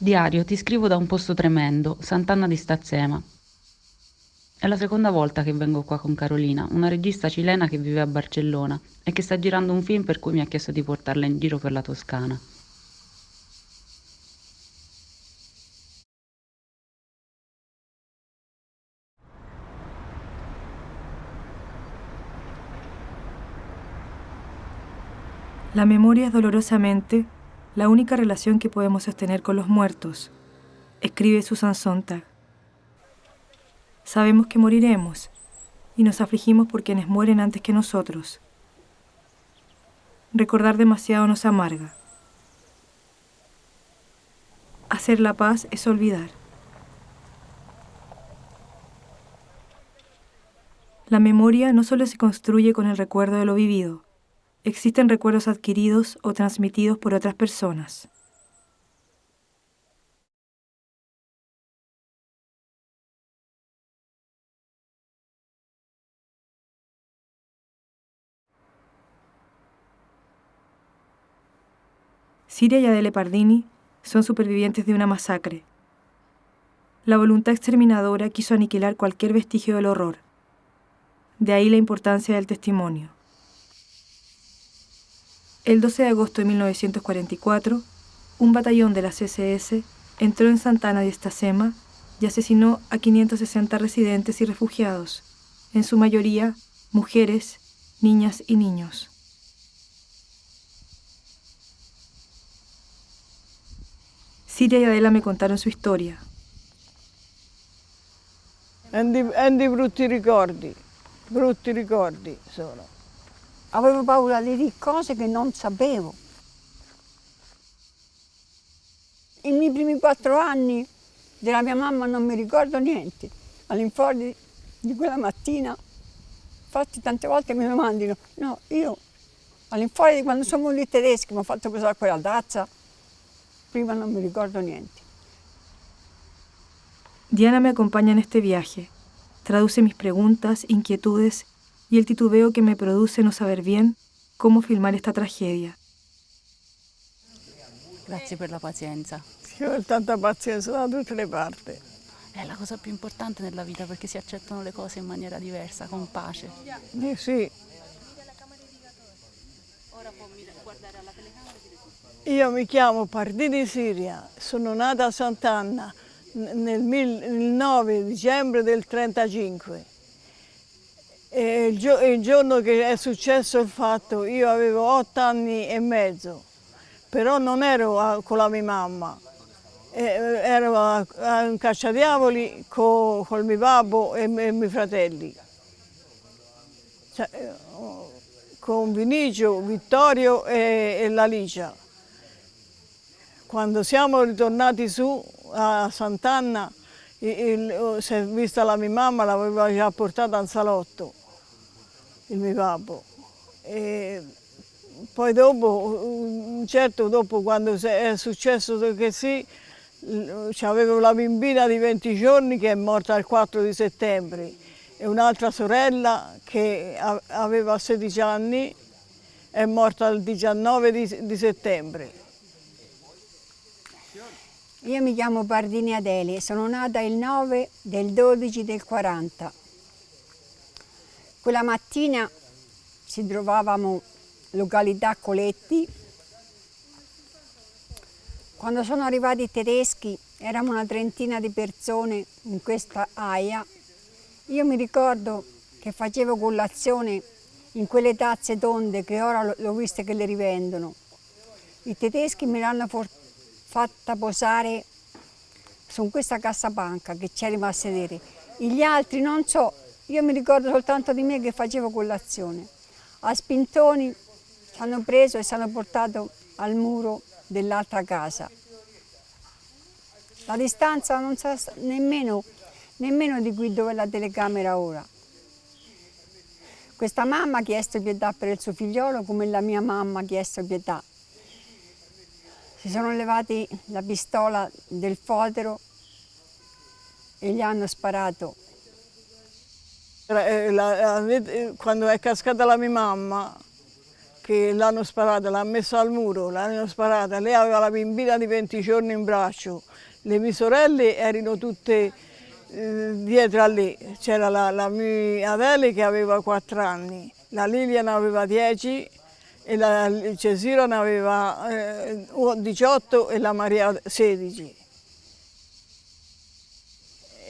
Diario, ti scrivo da un posto tremendo, Sant'Anna di Stazzema. È la seconda volta che vengo qua con Carolina, una regista cilena che vive a Barcellona e che sta girando un film per cui mi ha chiesto di portarla in giro per la Toscana. La memoria dolorosamente la única relación que podemos sostener con los muertos, escribe Susan Sontag. Sabemos que moriremos y nos afligimos por quienes mueren antes que nosotros. Recordar demasiado nos amarga. Hacer la paz es olvidar. La memoria no solo se construye con el recuerdo de lo vivido, existen recuerdos adquiridos o transmitidos por otras personas. Siria y Adele Pardini son supervivientes de una masacre. La voluntad exterminadora quiso aniquilar cualquier vestigio del horror. De ahí la importancia del testimonio. El 12 de agosto de 1944, un batallón de la CSS entró en Santana de Estacema y asesinó a 560 residentes y refugiados, en su mayoría mujeres, niñas y niños. Siria y Adela me contaron su historia. Andy brutti ricordi, brutti ricordi sono. Avevo paura di dire cose che non sapevo. I miei primi quattro anni della mia mamma non mi ricordo niente. All'infuori di quella mattina, infatti tante volte mi domandino, no, io all'infuori di quando sono venuti i tedeschi mi ho fatto pesare quella tazza, prima non mi ricordo niente. Diana me acompaña en este viaje, traduce mis preguntas, inquietudes y el titubeo que me produce no saber bien cómo filmar esta tragedia. Grazie per la pazienza. Ci vuole tanta pazienza da tutte le parti. È la cosa più importante nella vita perché si accettano le cose in maniera diversa, con pace. Eh sì. Io mi chiamo Pardini Siria, sono nata a Sant'Anna nel 9 dicembre del 1935. E il, gio il, giorno che è successo il fatto io avevo otto anni e mezzo, però non ero a, con la mia mamma, e, ero a, a un cacciadiavoli con, con mio babbo e, i miei fratelli. Cioè, con Vinicio, Vittorio e, e la. Quando siamo ritornati su a Sant'Anna, si è vista la mia mamma, l'aveva già portata al salotto il mio babbo. E poi dopo, certo dopo quando è successo che sì, avevo la bambina di 20 giorni che è morta il 4 di settembre e un'altra sorella che aveva 16 anni è morta il 19 di, di settembre. Io mi chiamo Pardini Adeli, sono nata il 9 del 12 del 40. Quella mattina ci trovavamo località Coletti. Quando sono arrivati i tedeschi, eravamo una trentina di persone in questa aia. Io mi ricordo che facevo colazione in quelle tazze tonde che ora l'ho viste che le rivendono. I tedeschi me l'hanno fatta posare su questa cassapanca che c'era a sedere. Gli altri non so, io mi ricordo soltanto di me che facevo colazione. A spintoni ci hanno preso e ci hanno portato al muro dell'altra casa. La distanza non sa nemmeno, nemmeno di qui dove è la telecamera ora. Questa mamma ha chiesto pietà per il suo figliolo come la mia mamma ha chiesto pietà. Si sono levati la pistola del fotero e gli hanno sparato. Eh, quando è cascata la mia mamma, che l'hanno sparata, l'ha messa al muro, l'hanno sparata, lei aveva la bambina di 20 giorni in braccio, le mie sorelle erano tutte eh, dietro a lei, c'era la, la mia Adele che aveva 4 anni, la Liliana aveva 10 e la Cesira ne aveva eh, 18 e la Maria 16.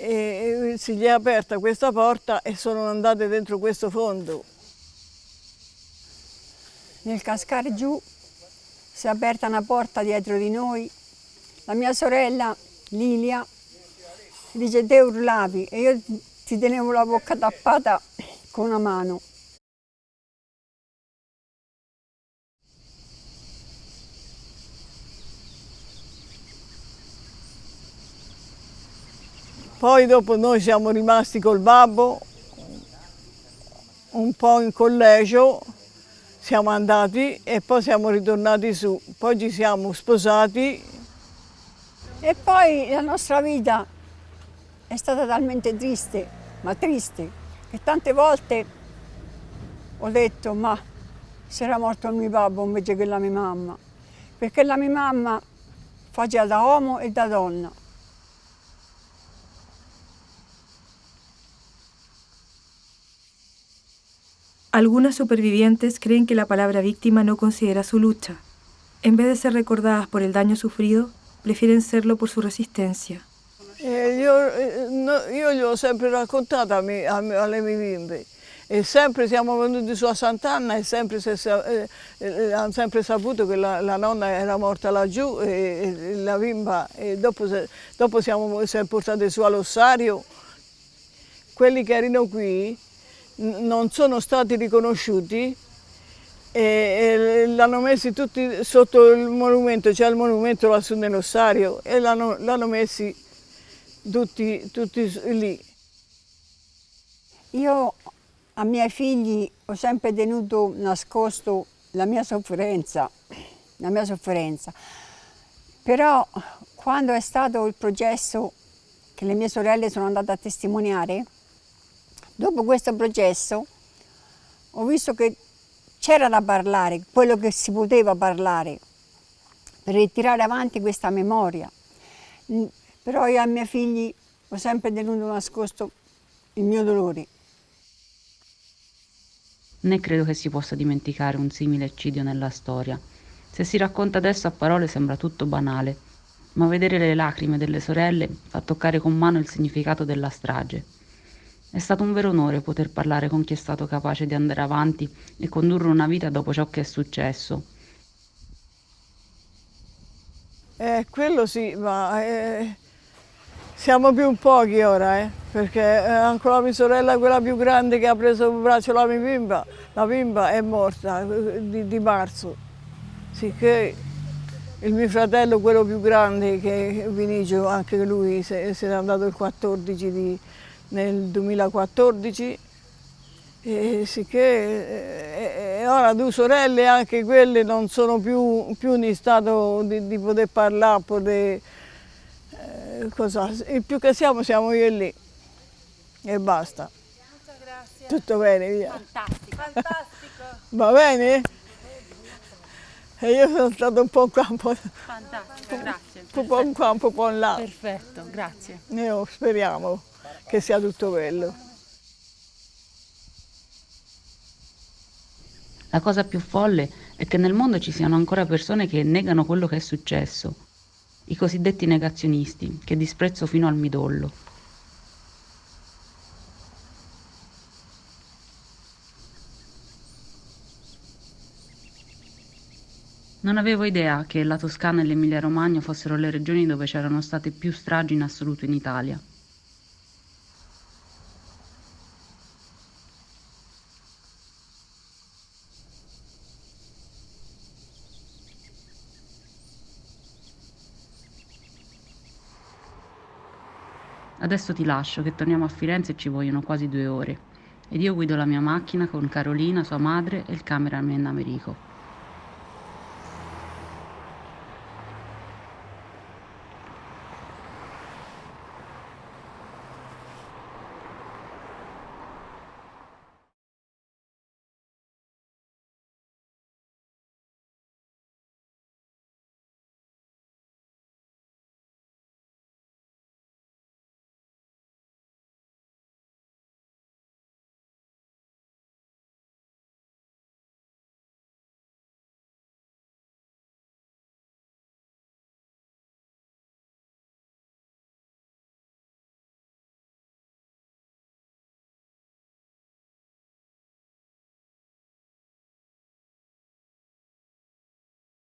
E si gli è aperta questa porta e sono andate dentro questo fondo. Nel cascare giù si è aperta una porta dietro di noi. La mia sorella Lilia dice te urlavi e io ti tenevo la bocca tappata con una mano. Poi dopo noi siamo rimasti col babbo un po' in collegio, siamo andati e poi siamo ritornati su, poi ci siamo sposati. E poi la nostra vita è stata talmente triste, ma triste, che tante volte ho detto ma se era morto il mio babbo invece che la mia mamma, perché la mia mamma faceva da uomo e da donna. Algunas supervivientes creen que la palabra víctima no considera su lucha. En vez de ser recordadas por el daño sufrido, prefieren serlo por su resistencia. Eh, io, eh, no, ho sempre raccontato a a alle mie bimbe e sempre siamo venuti su a Sant'Anna e sempre se, eh, eh, sempre saputo che la, la, nonna era morta laggiù e la bimba e dopo, se, dopo siamo, siamo portati su all'ossario. Quelli che erano qui non sono stati riconosciuti e, l'hanno messi tutti sotto il monumento, c'è il monumento lassù nell'ossario e l'hanno messi tutti, tutti lì. Io a miei figli ho sempre tenuto nascosto la mia sofferenza, la mia sofferenza. Però quando è stato il processo che le mie sorelle sono andate a testimoniare, Dopo questo processo ho visto che c'era da parlare, quello che si poteva parlare, per ritirare avanti questa memoria. Però io ai miei figli ho sempre tenuto nascosto il mio dolore. Né credo che si possa dimenticare un simile eccidio nella storia. Se si racconta adesso a parole sembra tutto banale, ma vedere le lacrime delle sorelle fa toccare con mano il significato della strage. È stato un vero onore poter parlare con chi è stato capace di andare avanti e condurre una vita dopo ciò che è successo. Eh, quello sì, ma eh, siamo più pochi ora, eh, perché ancora mia sorella, quella più grande che ha preso in braccio la mia bimba, la bimba è morta eh, di, di marzo. Sicché il mio fratello, quello più grande, che Vinicio, anche lui se, se n'è andato il 14 di, nel 2014 e sicché e, ora due sorelle anche quelle non sono più, più in stato di, di, poter parlare, poter, eh, cosa. il più che siamo siamo io e lì e basta. Tutto bene, via. Fantastico. Fantastico. Va bene? E io sono stato un po' qua, un po', Fantastico, grazie. un po' qua, un po' là. Perfetto, grazie. Io speriamo che sia tutto bello. La cosa più folle è che nel mondo ci siano ancora persone che negano quello che è successo, i cosiddetti negazionisti, che disprezzo fino al midollo. Non avevo idea che la Toscana e l'Emilia Romagna fossero le regioni dove c'erano state più stragi in assoluto in Italia. Adesso ti lascio, che torniamo a Firenze e ci vogliono quasi due ore. Ed io guido la mia macchina con Carolina, sua madre e il cameraman Americo.